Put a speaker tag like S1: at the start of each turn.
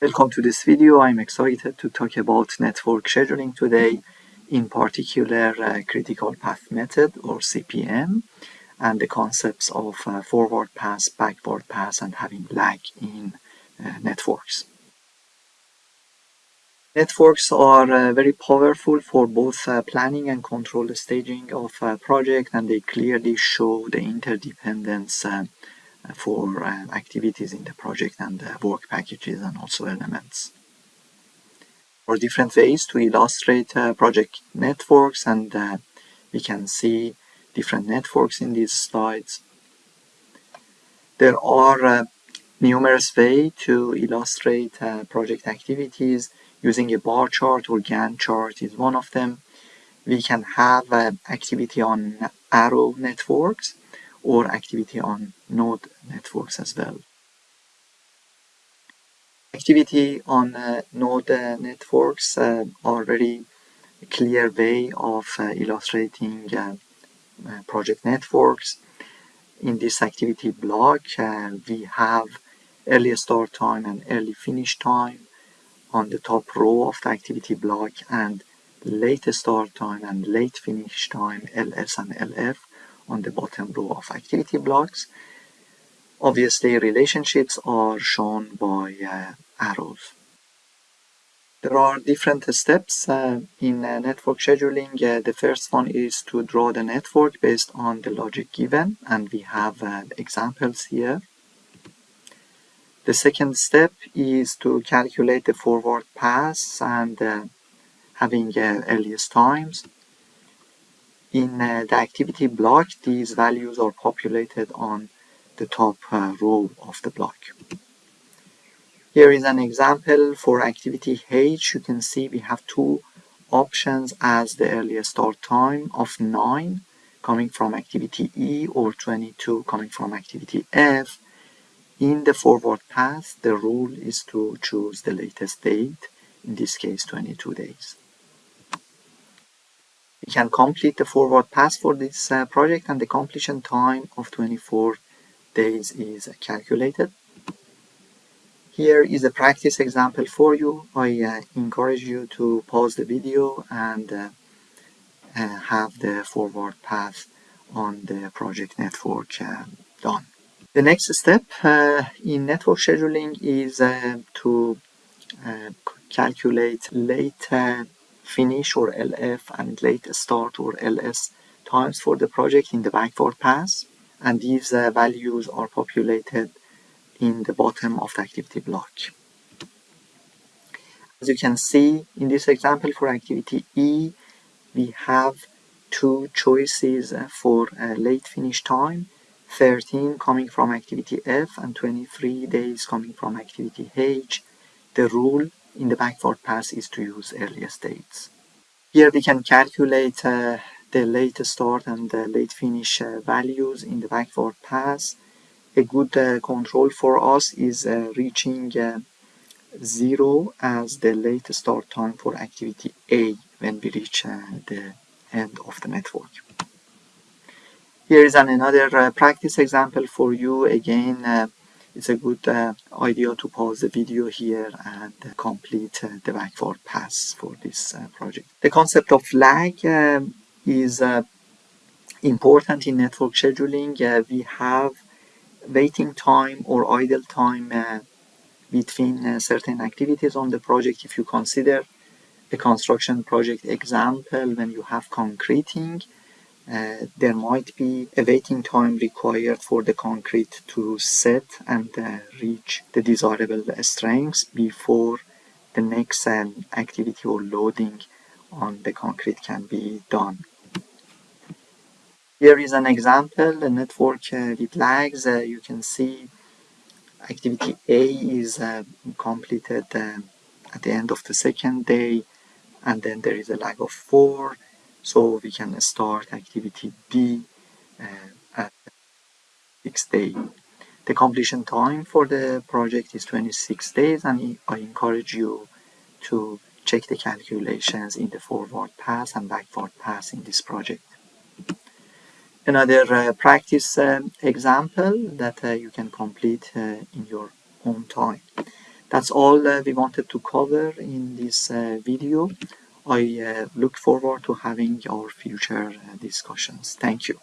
S1: Welcome to this video. I'm excited to talk about network scheduling today, in particular uh, critical path method or CPM and the concepts of uh, forward pass, backward pass and having lag in uh, networks. Networks are uh, very powerful for both uh, planning and control staging of a project and they clearly show the interdependence uh, for uh, activities in the project and uh, work packages and also elements. Or different ways to illustrate uh, project networks and we can see different networks in these slides. There are numerous ways to illustrate project activities using a bar chart or Gantt chart is one of them. We can have activity on arrow networks or activity on node networks as well. Activity on uh, node uh, networks uh, are very clear way of uh, illustrating uh, uh, project networks. In this activity block, we have early start time and early finish time on the top row of the activity block and late start time and late finish time LS and LF on the bottom row of activity blocks. Obviously, relationships are shown by uh, arrows. There are different steps uh, in uh, network scheduling. Uh, the first one is to draw the network based on the logic given, and we have uh, examples here. The second step is to calculate the forward pass and uh, having earliest times. In uh, the activity block, these values are populated on the top uh, row of the block. Here is an example for activity H. You can see we have two options as the earliest start time of 9 coming from activity E or 22 coming from activity F. In the forward pass, the rule is to choose the latest date, in this case 22 days. We can complete the forward pass for this uh, project and the completion time of 24 days is calculated. Here is a practice example for you. I uh, encourage you to pause the video and uh, uh have the forward pass on the project network uh, done. The next step uh, in network scheduling is to calculate late finish or LF and late start or LS times for the project in the backward pass and these uh, values are populated in the bottom of the activity block. As you can see in this example for activity E we have two choices uh, for uh, late finish time 13 coming from activity F and 23 days coming from activity H. The rule in the backward pass is to use earlier dates. Here we can calculate uh, the late start and the late finish uh, values in the backward pass. A good uh, control for us is uh, reaching uh, 0 as the late start time for activity A when we reach uh, the end of the network. Here is an another practice example for you. Again, it's a good uh, idea to pause the video here and complete uh, the backward pass for this uh, project. The concept of lag um, is uh, important in network scheduling. Uh, we have waiting time or idle time uh, between certain activities on the project. If you consider a construction project example, when you have concreting, uh, there might be a waiting time required for the concrete to set and uh, reach the desirable strengths before the next um, activity or loading on the concrete can be done. Here is an example, a network uh, with lags. Uh, you can see activity A is uh, completed uh, at the end of the second day and then there is a lag of 4 so we can start activity B uh, at sixth day. The completion time for the project is 26 days and I encourage you to check the calculations in the forward pass and backward pass in this project. Another uh, practice um, example that uh, you can complete uh, in your own time. That's all uh, we wanted to cover in this uh, video. I uh, look forward to having our future uh, discussions. Thank you.